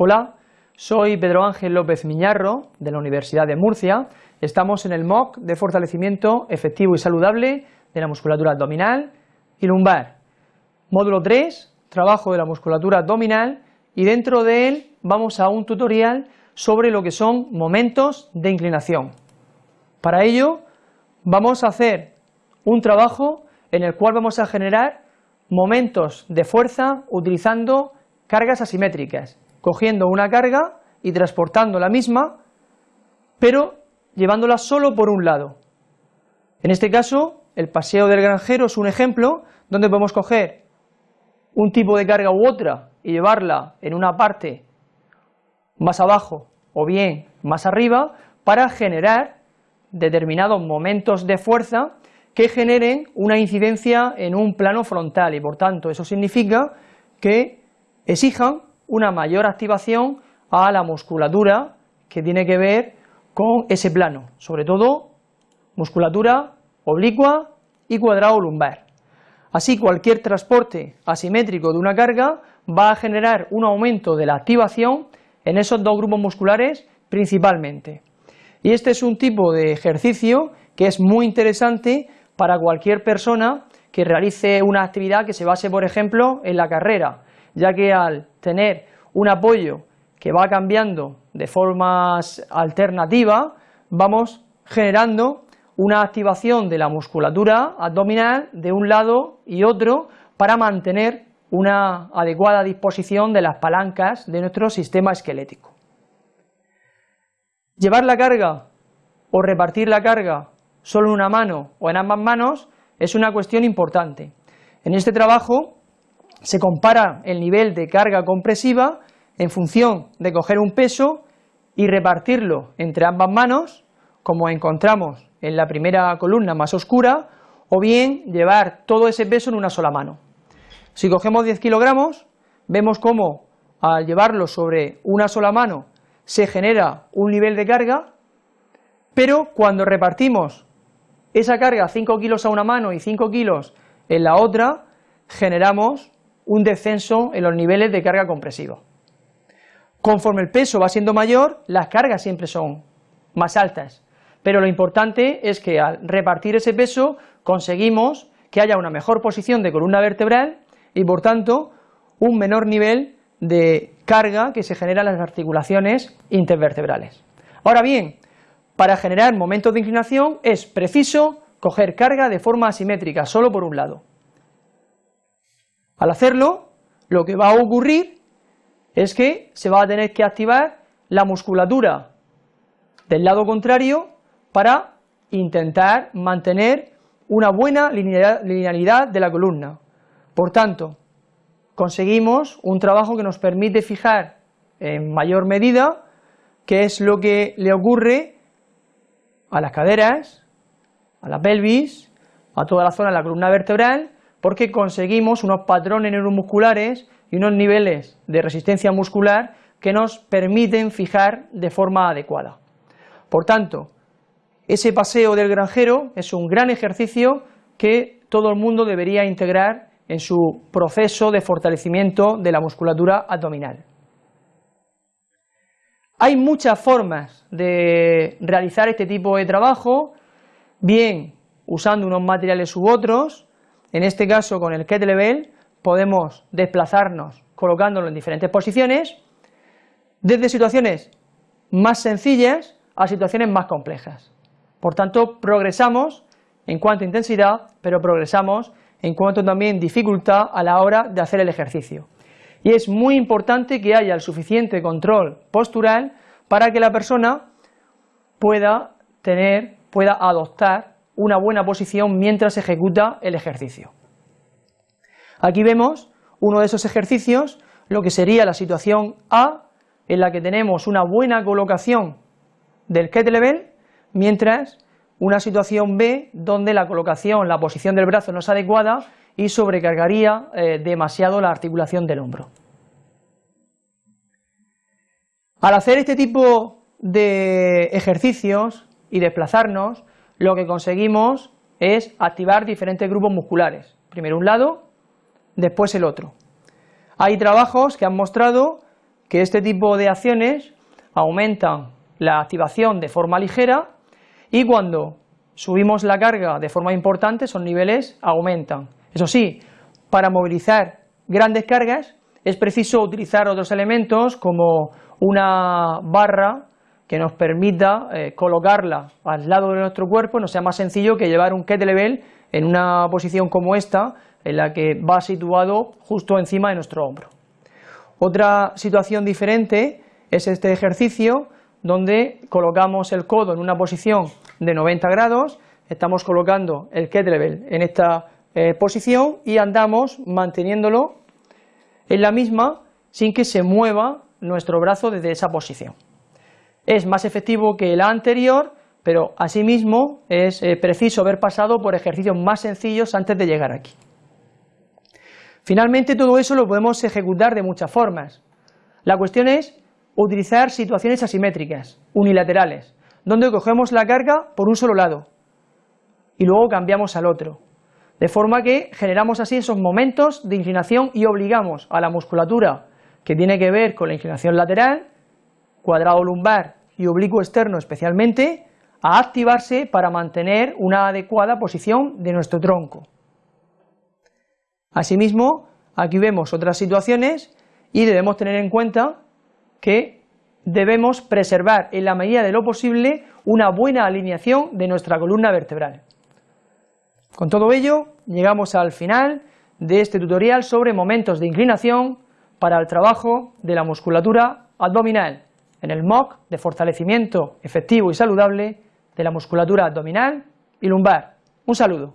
Hola, soy Pedro Ángel López Miñarro de la Universidad de Murcia. Estamos en el MOOC de fortalecimiento efectivo y saludable de la musculatura abdominal y lumbar. Módulo 3, trabajo de la musculatura abdominal y dentro de él vamos a un tutorial sobre lo que son momentos de inclinación. Para ello vamos a hacer un trabajo en el cual vamos a generar momentos de fuerza utilizando cargas asimétricas cogiendo una carga y transportando la misma, pero llevándola solo por un lado. En este caso, el paseo del granjero es un ejemplo donde podemos coger un tipo de carga u otra y llevarla en una parte más abajo o bien más arriba para generar determinados momentos de fuerza que generen una incidencia en un plano frontal y por tanto eso significa que exijan una mayor activación a la musculatura que tiene que ver con ese plano, sobre todo musculatura oblicua y cuadrado lumbar. Así cualquier transporte asimétrico de una carga va a generar un aumento de la activación en esos dos grupos musculares principalmente. Y este es un tipo de ejercicio que es muy interesante para cualquier persona que realice una actividad que se base, por ejemplo, en la carrera, ya que al tener un apoyo que va cambiando de formas alternativas, vamos generando una activación de la musculatura abdominal de un lado y otro para mantener una adecuada disposición de las palancas de nuestro sistema esquelético. Llevar la carga o repartir la carga solo en una mano o en ambas manos es una cuestión importante. En este trabajo se compara el nivel de carga compresiva en función de coger un peso y repartirlo entre ambas manos, como encontramos en la primera columna más oscura, o bien llevar todo ese peso en una sola mano. Si cogemos 10 kilogramos, vemos cómo al llevarlo sobre una sola mano se genera un nivel de carga, pero cuando repartimos esa carga 5 kilos a una mano y 5 kilos en la otra, generamos un descenso en los niveles de carga compresiva. Conforme el peso va siendo mayor, las cargas siempre son más altas, pero lo importante es que al repartir ese peso conseguimos que haya una mejor posición de columna vertebral y por tanto un menor nivel de carga que se genera en las articulaciones intervertebrales. Ahora bien, para generar momentos de inclinación es preciso coger carga de forma asimétrica, solo por un lado. Al hacerlo, lo que va a ocurrir es que se va a tener que activar la musculatura del lado contrario para intentar mantener una buena linealidad de la columna. Por tanto, conseguimos un trabajo que nos permite fijar en mayor medida qué es lo que le ocurre a las caderas, a la pelvis, a toda la zona de la columna vertebral porque conseguimos unos patrones neuromusculares y unos niveles de resistencia muscular que nos permiten fijar de forma adecuada. Por tanto, ese paseo del granjero es un gran ejercicio que todo el mundo debería integrar en su proceso de fortalecimiento de la musculatura abdominal. Hay muchas formas de realizar este tipo de trabajo, bien usando unos materiales u otros, en este caso con el kettlebell podemos desplazarnos colocándolo en diferentes posiciones, desde situaciones más sencillas a situaciones más complejas. Por tanto, progresamos en cuanto a intensidad, pero progresamos en cuanto también dificultad a la hora de hacer el ejercicio. Y es muy importante que haya el suficiente control postural para que la persona pueda tener, pueda adoptar una buena posición mientras ejecuta el ejercicio. Aquí vemos uno de esos ejercicios, lo que sería la situación A, en la que tenemos una buena colocación del kettlebell, mientras una situación B, donde la colocación, la posición del brazo no es adecuada y sobrecargaría eh, demasiado la articulación del hombro. Al hacer este tipo de ejercicios y desplazarnos, lo que conseguimos es activar diferentes grupos musculares, primero un lado, después el otro. Hay trabajos que han mostrado que este tipo de acciones aumentan la activación de forma ligera y cuando subimos la carga de forma importante esos niveles aumentan. Eso sí, para movilizar grandes cargas es preciso utilizar otros elementos como una barra que nos permita eh, colocarla al lado de nuestro cuerpo, no sea más sencillo que llevar un kettlebell en una posición como esta, en la que va situado justo encima de nuestro hombro. Otra situación diferente es este ejercicio donde colocamos el codo en una posición de 90 grados, estamos colocando el kettlebell en esta eh, posición y andamos manteniéndolo en la misma sin que se mueva nuestro brazo desde esa posición. Es más efectivo que el anterior, pero asimismo es eh, preciso haber pasado por ejercicios más sencillos antes de llegar aquí. Finalmente todo eso lo podemos ejecutar de muchas formas. La cuestión es utilizar situaciones asimétricas, unilaterales, donde cogemos la carga por un solo lado y luego cambiamos al otro. De forma que generamos así esos momentos de inclinación y obligamos a la musculatura que tiene que ver con la inclinación lateral, cuadrado lumbar y oblicuo externo especialmente, a activarse para mantener una adecuada posición de nuestro tronco. Asimismo, aquí vemos otras situaciones y debemos tener en cuenta que debemos preservar en la medida de lo posible una buena alineación de nuestra columna vertebral. Con todo ello, llegamos al final de este tutorial sobre momentos de inclinación para el trabajo de la musculatura abdominal en el MOC de fortalecimiento efectivo y saludable de la musculatura abdominal y lumbar. Un saludo.